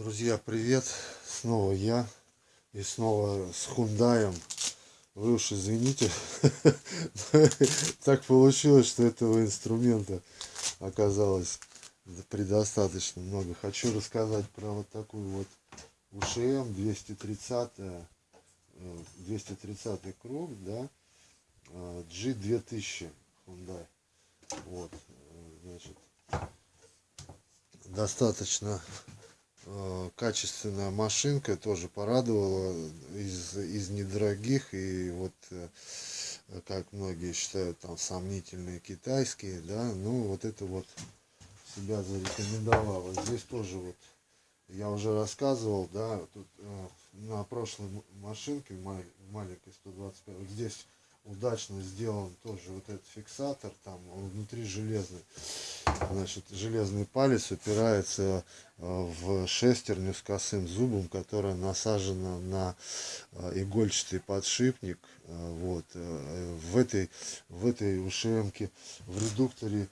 Друзья, привет! Снова я и снова с Хундаем. Вы уж извините, так получилось, что этого инструмента оказалось предостаточно много. Хочу рассказать про вот такую вот УШМ 230 230 круг, да, G2000 Hyundai. Вот, э, значит, достаточно Э, качественная машинка тоже порадовала из, из недорогих. И вот э, как многие считают там сомнительные китайские да. Ну вот это вот себя зарекомендовала. Здесь тоже вот я уже рассказывал да тут э, на прошлой машинке маленькой 125 вот здесь удачно сделан тоже вот этот фиксатор там он внутри железный. Значит железный палец упирается э, в шестерню с косым зубом которая насажена на э, игольчатый подшипник. Э, вот в этой в этой ушемке в редукторе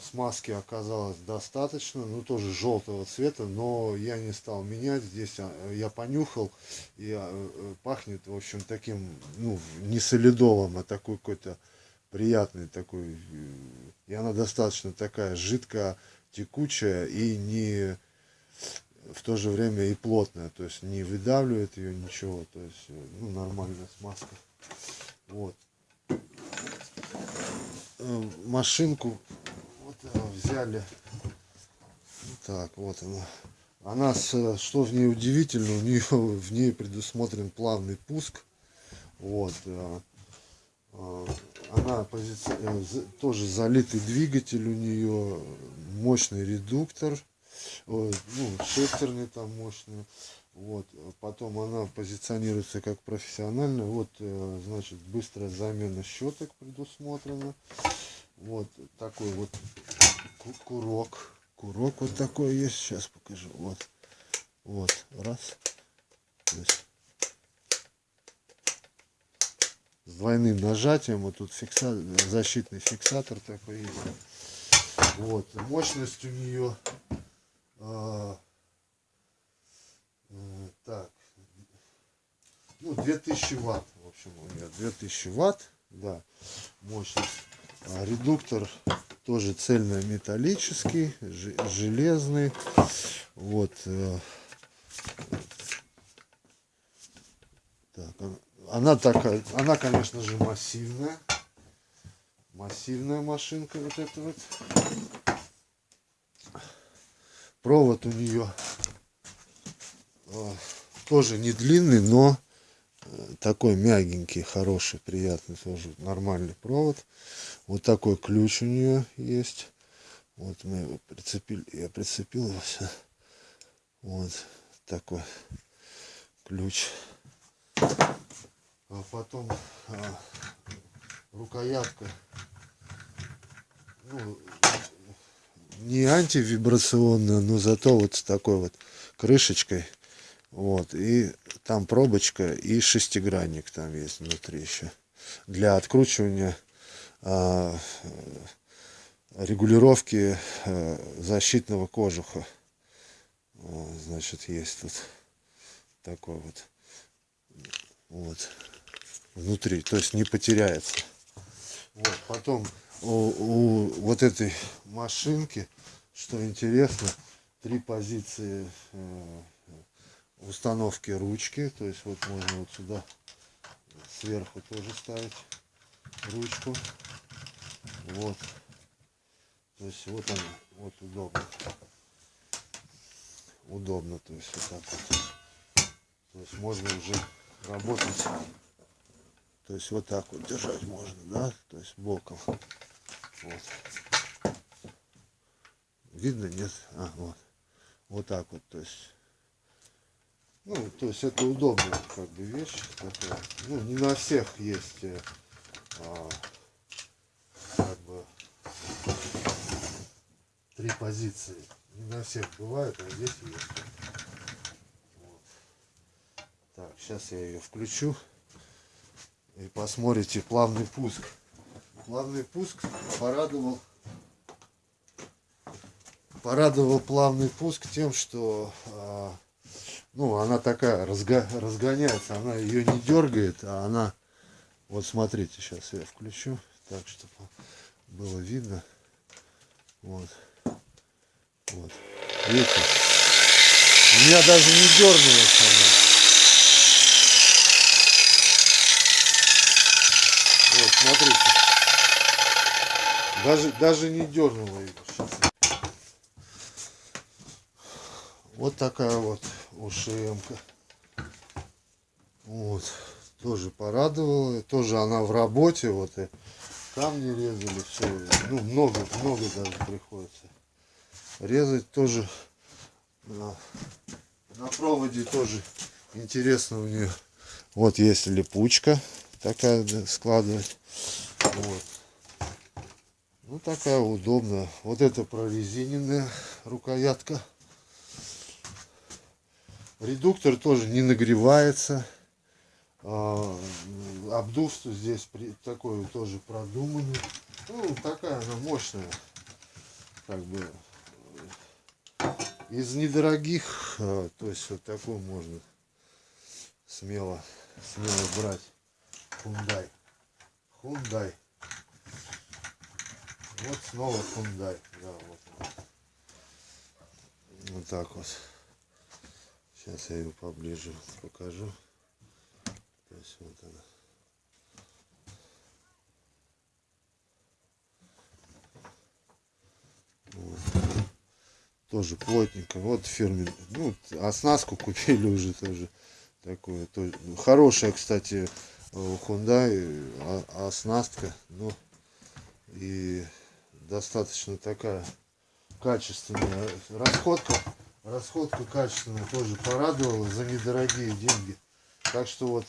смазки оказалось достаточно, ну тоже желтого цвета, но я не стал менять. Здесь а, я понюхал и а, э, пахнет, в общем, таким, ну, не солидолом, а такой какой-то приятный такой. Э, и она достаточно такая жидкая, текучая и не в то же время и плотная, то есть не выдавливает ее ничего, то есть ну, нормальная смазка. Вот. Машинку взяли. Так, вот она. Она, что в ней удивительно, у нее в ней предусмотрен плавный пуск. Вот. Э, э, она позиция, э, тоже залитый двигатель у нее, мощный редуктор, ну, шестерни там мощные. Вот, потом она позиционируется как профессиональная. Вот, значит, быстрая замена щеток предусмотрена. Вот такой вот курок. Курок вот такой есть. Сейчас покажу. Вот. Вот. Раз. С двойным нажатием. Вот тут фикса... защитный фиксатор такой есть. Вот. Мощность у нее. А, а, так. Ну, 2000 ватт. В общем, у нее 2000 ватт. Да. Мощность. А редуктор тоже цельно-металлический, железный. Вот. Э, так, она такая, она, конечно же, массивная. Массивная машинка вот эта вот. Провод у нее э, тоже не длинный, но такой мягенький, хороший, приятный, тоже нормальный провод. Вот такой ключ у нее есть. Вот мы его прицепили, я прицепил его все. Вот такой ключ. А потом а, рукоятка. Ну, не антивибрационная, но зато вот с такой вот крышечкой вот, и там пробочка и шестигранник там есть внутри еще. Для откручивания а, регулировки а, защитного кожуха. Вот, значит, есть тут такой вот. Вот. Внутри, то есть не потеряется. Вот, потом у, у вот этой машинки, что интересно, три позиции э, установки ручки. То есть вот можно вот сюда сверху тоже ставить ручку. Вот. То есть вот он, вот удобно. Удобно, то есть вот так вот. То есть можно уже работать. То есть вот так вот держать можно, да? То есть боком. Вот. Видно, нет? А, вот. Вот так вот, то есть ну, то есть это удобная как бы вещь такая. Ну, не на всех есть э, а, как бы три позиции. Не на всех бывает, а здесь есть. Вот. Так, сейчас я ее включу. И посмотрите плавный пуск. Плавный пуск порадовал порадовал плавный пуск тем, что а, ну, она такая разго, разгоняется, она ее не дергает, а она, вот смотрите, сейчас я включу, так, чтобы было видно. Вот. Вот. Видите? У меня даже не дернулась она. Вот, смотрите. Даже, даже не дернула ее. Вот такая вот ушемка. Вот. Тоже порадовала. Тоже она в работе. Вот и камни резали. Все. Ну, много, много даже приходится. Резать тоже на, на проводе тоже интересно у нее. Вот есть липучка такая складывать. Вот. Ну такая удобная. Вот это прорезиненная рукоятка. Редуктор тоже не нагревается. А, обдувство здесь такой тоже продуманный. Ну, такая она мощная. Как бы из недорогих, а, то есть вот такую можно смело, смело брать. Хундай. Хундай. Вот снова Хундай. Да, вот. Вот так вот. Сейчас я его поближе покажу. То есть вот она. Вот. Тоже плотненько. Вот фирме. Ну, оснастку купили уже тоже. Такое. То, хорошая, кстати, у Hyundai оснастка. Ну, и достаточно такая качественная расходка расходка качественная тоже порадовала за недорогие деньги так что вот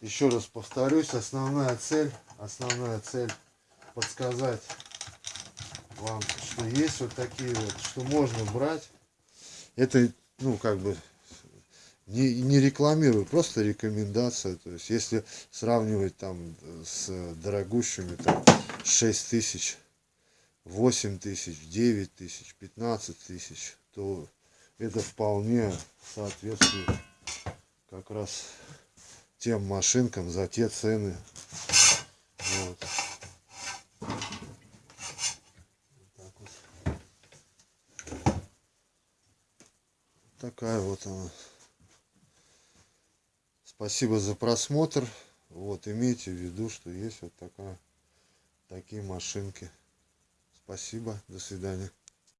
еще раз повторюсь основная цель основная цель подсказать вам что есть вот такие вот что можно брать это ну как бы не, не рекламирую, просто рекомендация. То есть, если сравнивать там с дорогущими, там 6 тысяч, 8 тысяч, 9 тысяч, 15 тысяч, то это вполне соответствует как раз тем машинкам за те цены. Вот. Такая вот она. Спасибо за просмотр. Вот, имейте в виду, что есть вот такая, такие машинки. Спасибо, до свидания.